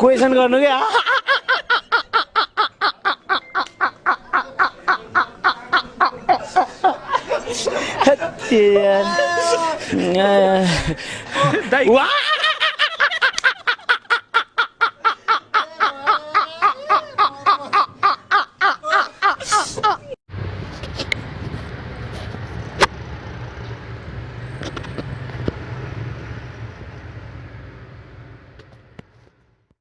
Question गर्नु क्या? त्यहाँ।